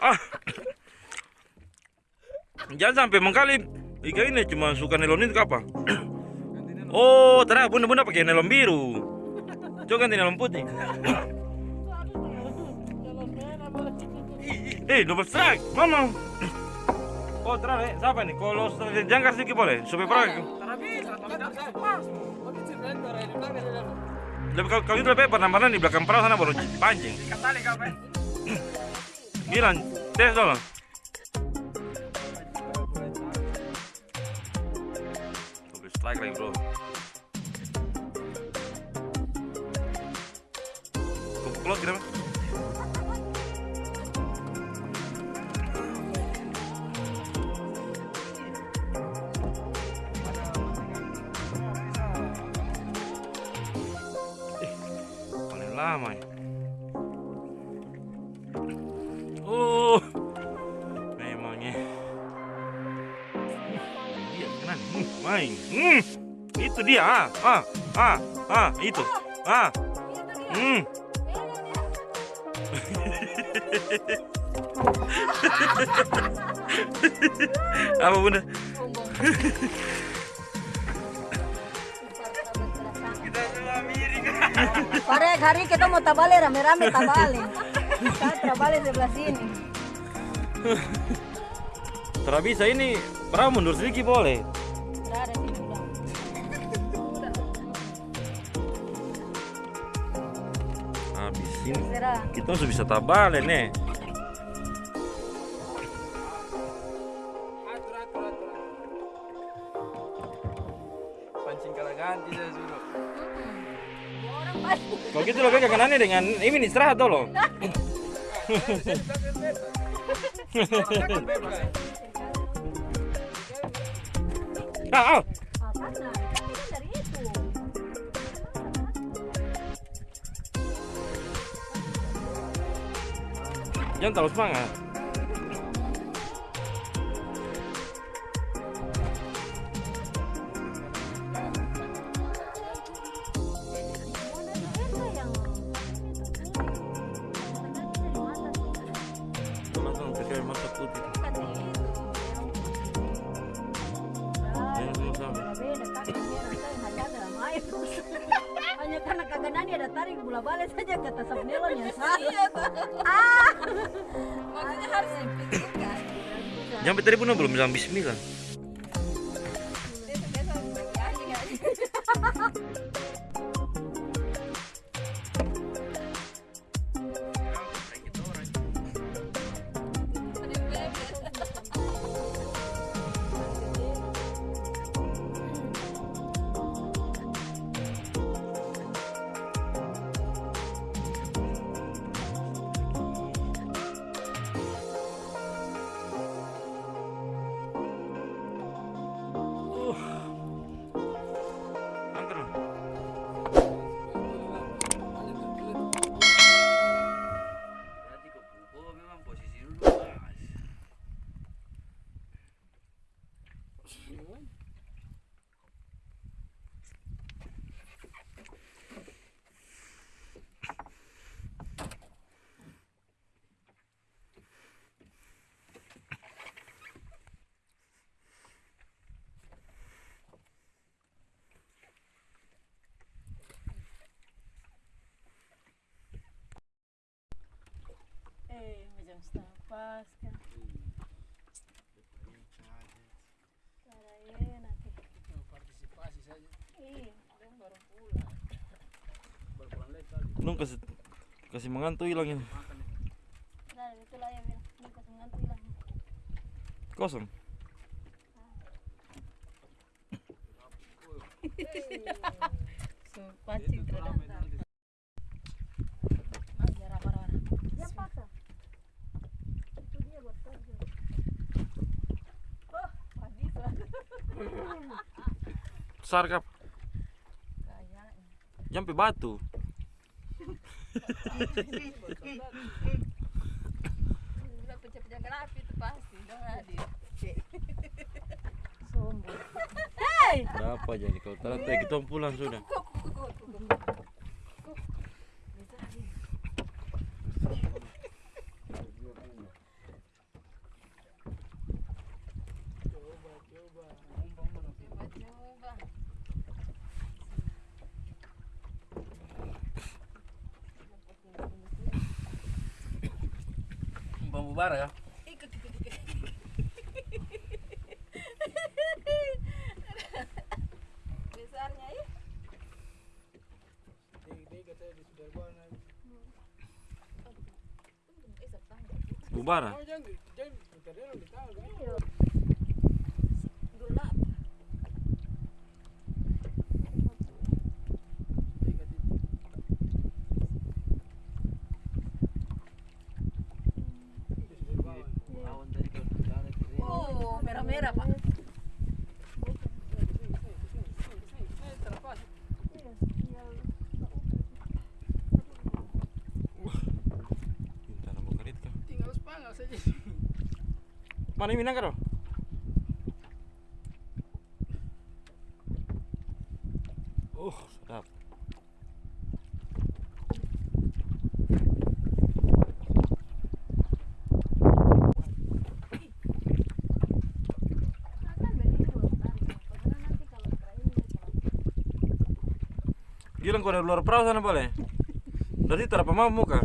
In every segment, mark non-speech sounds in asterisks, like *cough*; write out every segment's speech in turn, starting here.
Ah. Jangan sampai mengkali ikan ini cuma suka nelon itu apa? Oh, ternyata bunda-bunda pakai nelon biru. Coba ganti nelon putih. Eh, double strike, mama. Oh, terang, eh, siapa nih? Kalau strike jangkar sedikit boleh, supaya pernah. Lebih kalau, kalau itu lebih penambahan di belakang perahu sana baru pancing. Bilang, tes dulu. Double strike lagi bro. Kumpul kira paling main. Hmm, itu dia. Ah, ah, ah, ah, itu. Ah, hmm. *laughs* Apa bunda? Kita semua miring. Pare hari kita mau tabale rame-rame tabale. Kita tabale sebelah sini. Tidak bisa ini perahu mundur sedikit boleh. Ini kita sudah bisa tabale nih. Atur, atur, atur. Pancing kala ganti saya suruh. Orang pasti. Kalau gitu lo pegang kanannya dengan ini istirahat tuh lo. *laughs* Ah, ah. 咱俩老是啊。Ada tarik bola balik saja kata Sabnelon yang salah. Ah. Maksudnya harus dipikirkan. Sampai tadi pun belum bilang bismillah. Cara enak. Partisipasi saja. Iya, orang baru pulang. Lagi. Nung kasih kasih mengantuk hilang ini. Nah, ini kau mengantuk. Kosong Mas, ya raba-raba. Dia paksa. Itu dia buat kerja. Oh, Mas bisa. Sarkap. Kayaknya. Jampi batu. Udah pecah-pecah api itu pasti. Dong hadir. Sombong. Hei! Berapa jadi kalau ternyata kita pulang sudah. Pembubara ya. Besarnya ya. Bubara. Gelap. Awan tadi kalau di sana kering. Pak. Mana ini minang karo? Oh, sedap. Akan begini dua tarik. Karena nanti kalau terakhir Gilang kau dari luar perahu sana boleh? Dari terapa mau muka?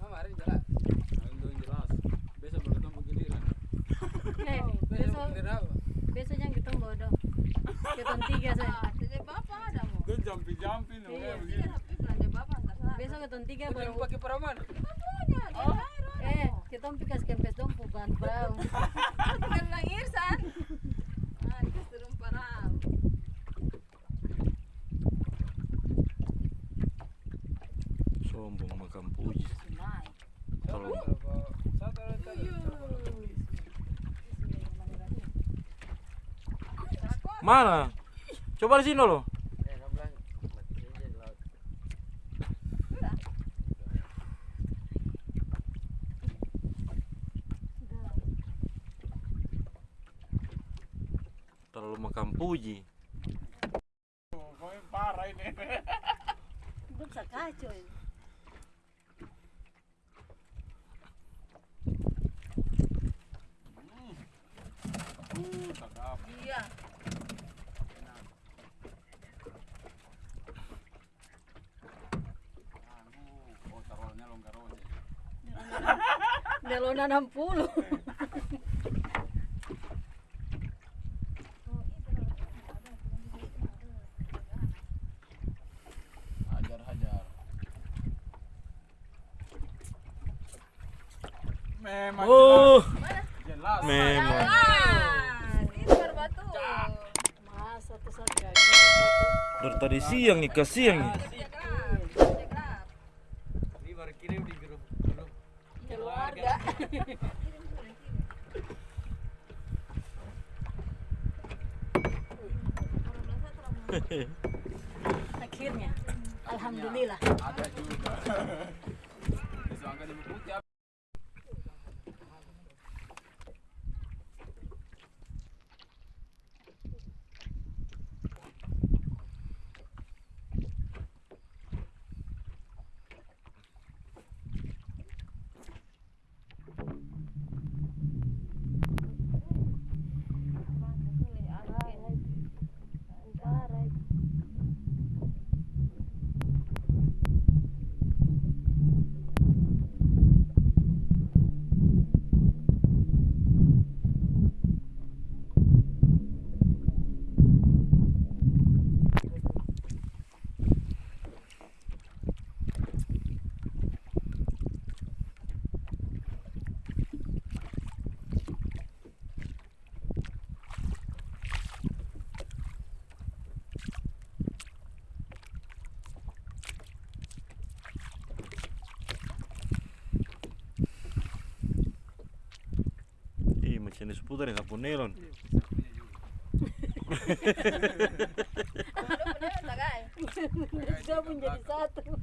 Mama hari jelas. Hari jelas. Besok baru ketemu giliran. Eh, Besok besok giliran apa? besok yang kita bodoh. Kita tiga saya. Jadi bapak ada nih Iya. begini. Sana. Besok kita tiga baru. pakai peraman. Oh. Eh, kita pikas kempes dong bukan perahu. *laughs* Kan Bang Irsan. Ah, turun. Sombong makam puji. Mana? Coba di sini loh. Eh, kamu bilang mati saja di laut. Terlalu makam puji. Kau yang parah ini. Bisa kacau. ini. Iya. Oh, taruhnya longgar aja. Nelona 60. Memang Oh, jelas. memang. Dari tadi siang nih, ke siang nih. Cekap. Cekap. Ini baru kirim di grup grup Keluarga. *laughs* Akhirnya. Alhamdulillah. Ada juga. ni su puta ni *laughs* *laughs*